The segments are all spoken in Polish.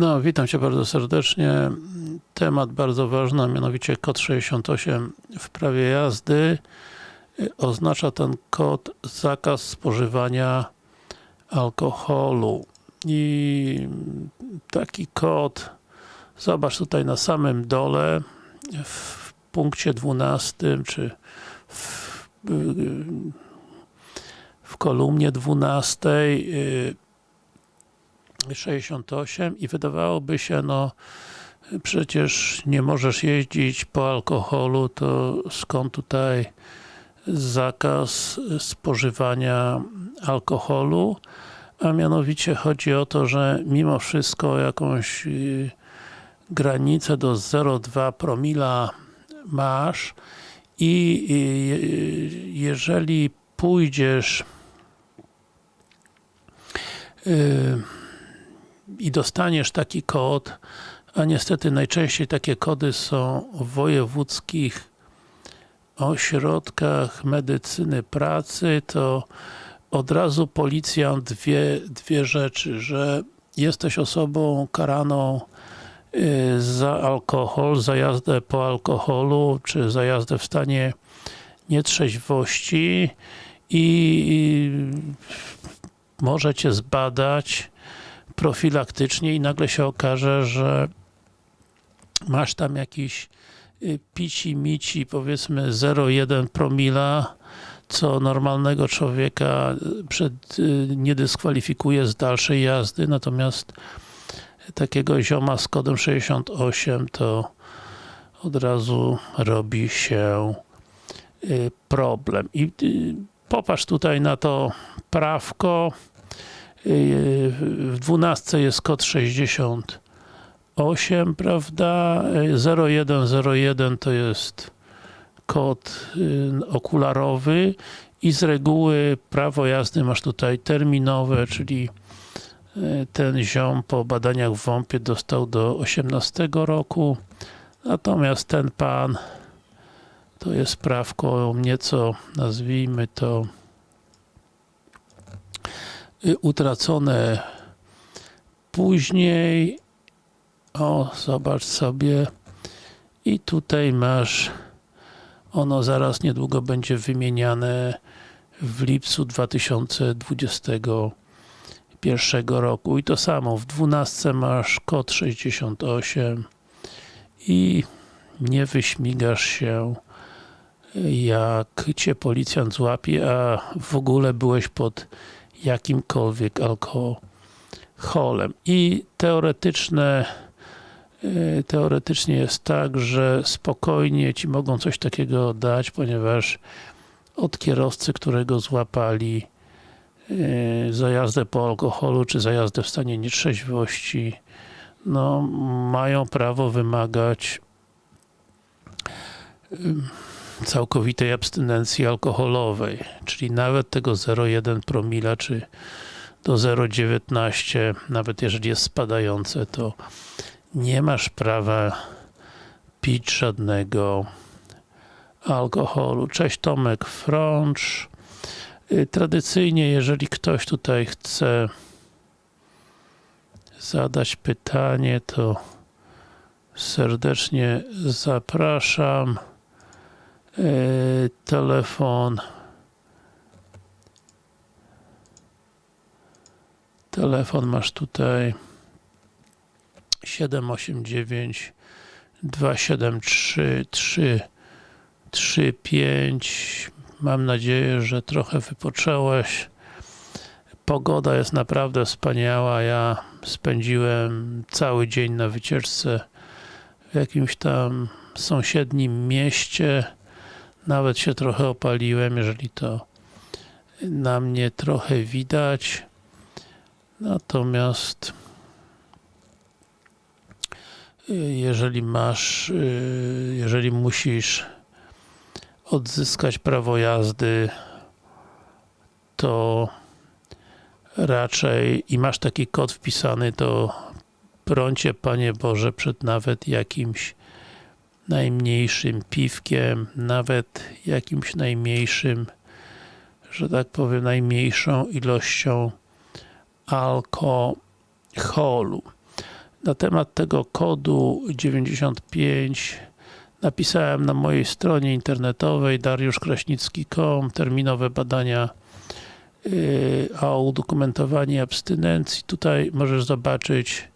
No, witam Cię bardzo serdecznie. Temat bardzo ważny, a mianowicie kod 68 w prawie jazdy. Oznacza ten kod zakaz spożywania alkoholu. I taki kod, zobacz tutaj na samym dole, w punkcie 12, czy w, w kolumnie 12 68 i wydawałoby się, no przecież nie możesz jeździć po alkoholu, to skąd tutaj zakaz spożywania alkoholu? A mianowicie chodzi o to, że mimo wszystko jakąś granicę do 0,2 promila masz i jeżeli pójdziesz i dostaniesz taki kod, a niestety najczęściej takie kody są w wojewódzkich ośrodkach medycyny pracy, to od razu policjant wie dwie rzeczy, że jesteś osobą karaną za alkohol, za jazdę po alkoholu, czy za jazdę w stanie nietrzeźwości i może Cię zbadać profilaktycznie i nagle się okaże, że masz tam jakiś pici mici powiedzmy 0,1 promila co normalnego człowieka przed, nie dyskwalifikuje z dalszej jazdy, natomiast takiego zioma z kodem 68 to od razu robi się problem. I popatrz tutaj na to prawko w 12 jest kod 68, prawda? 0101 to jest kod okularowy i z reguły prawo jazdy masz tutaj terminowe, czyli ten ziom po badaniach w WOMP-ie dostał do 18 roku, natomiast ten pan to jest prawko nieco, nazwijmy to utracone. Później o, zobacz sobie. I tutaj masz ono zaraz niedługo będzie wymieniane w lipcu 2021 roku. I to samo, w 12 masz kod 68 i nie wyśmigasz się jak cię policjant złapie, a w ogóle byłeś pod jakimkolwiek alkoholem. I teoretyczne teoretycznie jest tak, że spokojnie Ci mogą coś takiego dać, ponieważ od kierowcy, którego złapali za jazdę po alkoholu, czy za jazdę w stanie nietrzeźwości, no, mają prawo wymagać całkowitej abstynencji alkoholowej, czyli nawet tego 0,1 promila, czy do 0,19, nawet jeżeli jest spadające, to nie masz prawa pić żadnego alkoholu. Cześć Tomek Frącz. Tradycyjnie, jeżeli ktoś tutaj chce zadać pytanie, to serdecznie zapraszam. Telefon telefon masz tutaj 789 273 335 Mam nadzieję, że trochę wypoczęłeś. Pogoda jest naprawdę wspaniała. Ja spędziłem cały dzień na wycieczce w jakimś tam sąsiednim mieście. Nawet się trochę opaliłem, jeżeli to na mnie trochę widać. Natomiast jeżeli masz, jeżeli musisz odzyskać prawo jazdy, to raczej i masz taki kod wpisany, to brońcie Panie Boże przed nawet jakimś najmniejszym piwkiem, nawet jakimś najmniejszym, że tak powiem, najmniejszą ilością alkoholu. Na temat tego kodu 95 napisałem na mojej stronie internetowej dariuszkraśnicki.com terminowe badania yy, o udokumentowanie abstynencji. Tutaj możesz zobaczyć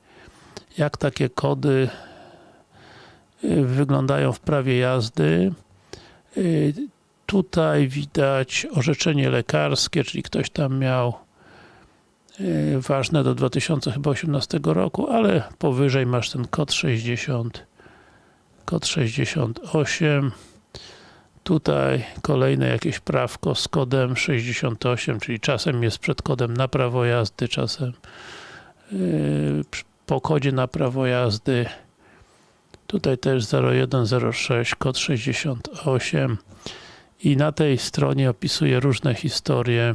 jak takie kody wyglądają w prawie jazdy. Yy, tutaj widać orzeczenie lekarskie, czyli ktoś tam miał ważne do 2018 roku, ale powyżej masz ten kod 60 kod 68 tutaj kolejne jakieś prawko z kodem 68, czyli czasem jest przed kodem na prawo jazdy, czasem yy, po kodzie na prawo jazdy tutaj też 0106, kod 68 i na tej stronie opisuje różne historie.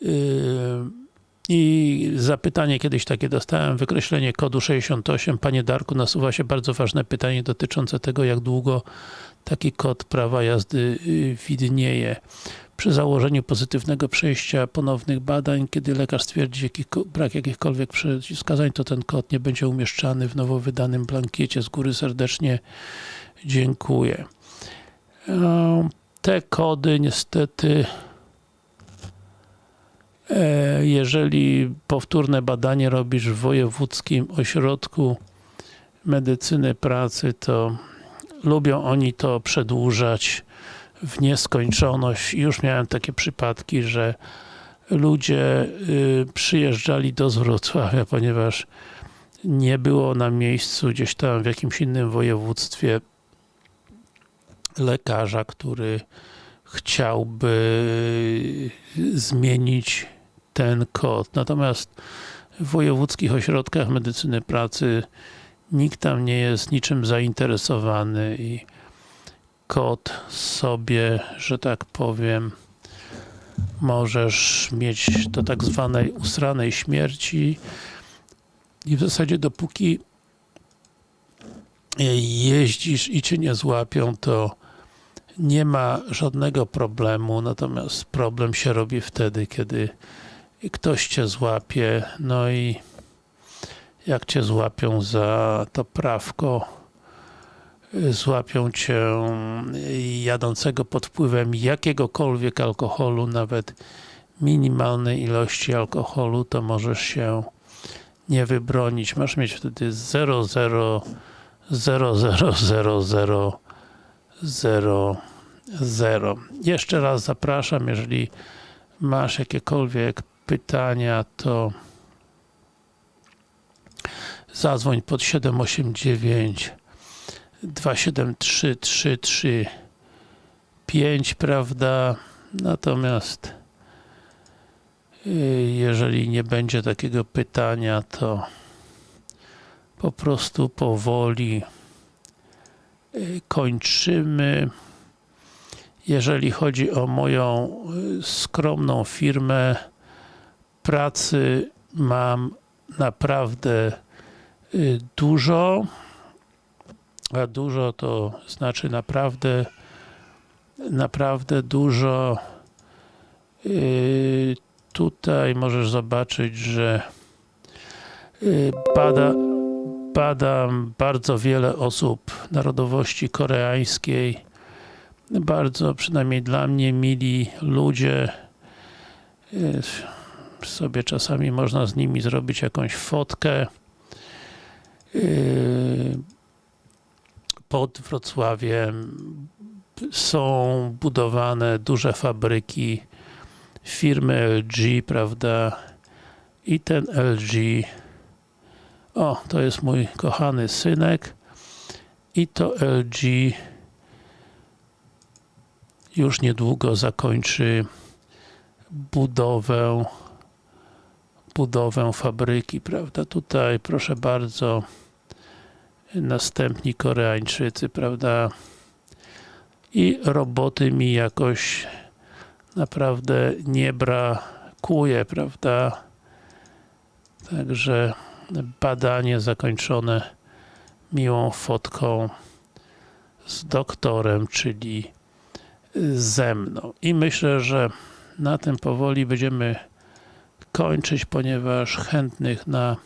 Yy, i zapytanie kiedyś takie dostałem, wykreślenie kodu 68. Panie Darku, nasuwa się bardzo ważne pytanie dotyczące tego, jak długo taki kod prawa jazdy yy, widnieje. Przy założeniu pozytywnego przejścia ponownych badań, kiedy lekarz stwierdzi jakich, brak jakichkolwiek przeciwwskazań, to ten kod nie będzie umieszczany w nowo wydanym blankiecie. Z góry serdecznie dziękuję. Te kody niestety e, jeżeli powtórne badanie robisz w wojewódzkim ośrodku medycyny pracy, to lubią oni to przedłużać w nieskończoność. Już miałem takie przypadki, że ludzie y, przyjeżdżali do Wrocławia, ponieważ nie było na miejscu gdzieś tam w jakimś innym województwie lekarza, który chciałby zmienić ten kod. Natomiast w wojewódzkich ośrodkach medycyny pracy nikt tam nie jest niczym zainteresowany i kod sobie, że tak powiem, możesz mieć do tak zwanej usranej śmierci i w zasadzie dopóki jeździsz i cię nie złapią, to nie ma żadnego problemu, natomiast problem się robi wtedy, kiedy ktoś cię złapie, no i jak cię złapią za to prawko, złapią cię jadącego pod wpływem jakiegokolwiek alkoholu, nawet minimalnej ilości alkoholu, to możesz się nie wybronić. Masz mieć wtedy 0, 0, 0, 0, 0, 0, 0, 0. Jeszcze raz zapraszam, jeżeli masz jakiekolwiek pytania, to zadzwoń pod 789 273 335, prawda? Natomiast y, jeżeli nie będzie takiego pytania, to po prostu powoli y, kończymy. Jeżeli chodzi o moją y, skromną firmę, pracy mam naprawdę dużo a dużo to znaczy naprawdę naprawdę dużo. Yy, tutaj możesz zobaczyć, że bada, badam bardzo wiele osób narodowości koreańskiej. Bardzo, przynajmniej dla mnie, mili ludzie sobie czasami można z nimi zrobić jakąś fotkę yy, pod Wrocławiem są budowane duże fabryki firmy LG, prawda? I ten LG o, to jest mój kochany synek i to LG już niedługo zakończy budowę budowę fabryki, prawda? Tutaj proszę bardzo następni Koreańczycy, prawda? I roboty mi jakoś naprawdę nie brakuje, prawda? Także badanie zakończone miłą fotką z doktorem, czyli ze mną. I myślę, że na tym powoli będziemy kończyć, ponieważ chętnych na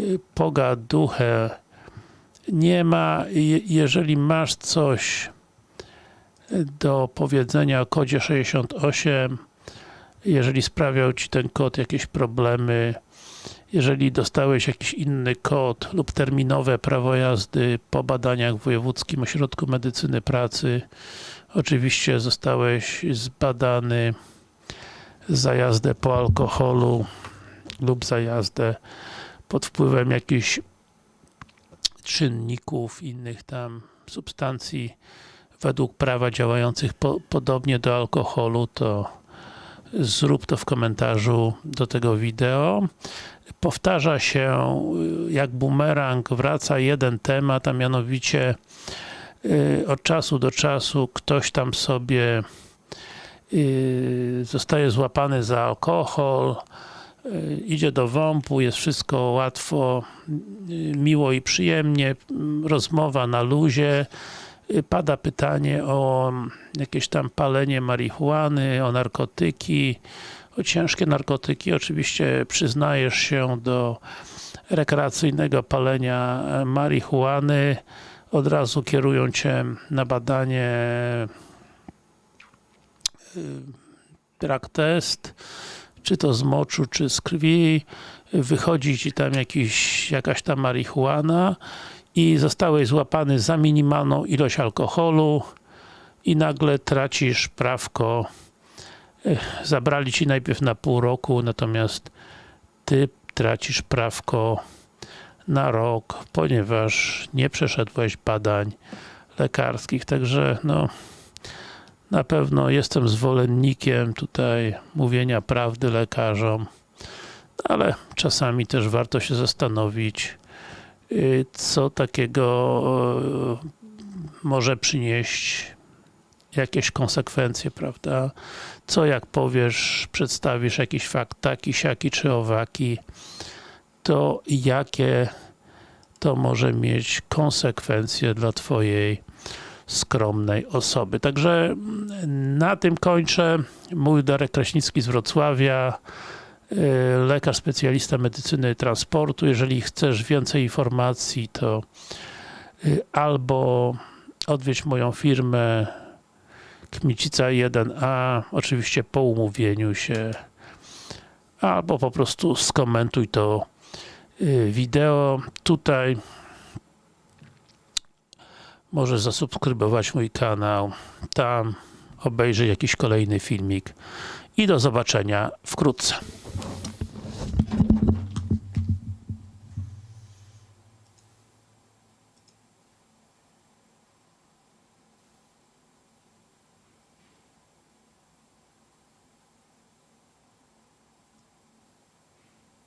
y, pogaduchę nie ma. Je- Jeżeli masz coś do powiedzenia o kodzie 68, jeżeli sprawiał Ci ten kod jakieś problemy, jeżeli dostałeś jakiś inny kod lub terminowe prawo jazdy po badaniach w Wojewódzkim Ośrodku Medycyny Pracy, oczywiście zostałeś zbadany za jazdę po alkoholu lub za jazdę pod wpływem jakichś czynników, innych tam substancji według prawa działających po, podobnie do alkoholu, to zrób to w komentarzu do tego wideo. Powtarza się jak bumerang, wraca jeden temat, a mianowicie y, od czasu do czasu ktoś tam sobie zostaje złapany za alkohol, y, idzie do WOMP-u, jest wszystko łatwo, y, miło i przyjemnie, rozmowa na luzie, y, pada pytanie o jakieś tam palenie marihuany, o narkotyki, o ciężkie narkotyki. Oczywiście przyznajesz się do rekreacyjnego palenia marihuany, od razu kierują Cię na badanie y, drug test, czy to z moczu, czy z krwi, wychodzi Ci tam jakiś, jakaś tam marihuana i zostałeś złapany za minimalną ilość alkoholu i nagle tracisz prawko. Zabrali Ci najpierw na pół roku, natomiast Ty tracisz prawko na rok, ponieważ nie przeszedłeś badań lekarskich, także no na pewno jestem zwolennikiem tutaj mówienia prawdy lekarzom, ale czasami też warto się zastanowić, y, co takiego y, może przynieść jakieś konsekwencje, prawda? Co jak powiesz, przedstawisz jakiś fakt taki, siaki czy owaki, to jakie to może mieć konsekwencje dla Twojej skromnej osoby. Także na tym kończę. Mój Darek Kraśnicki z Wrocławia, y, lekarz specjalista medycyny transportu. Jeżeli chcesz więcej informacji, to y, albo odwiedź moją firmę Kmicica 1A, oczywiście po umówieniu się, albo po prostu skomentuj to y, wideo. Tutaj możesz zasubskrybować mój kanał, tam obejrzyj jakiś kolejny filmik i do zobaczenia wkrótce.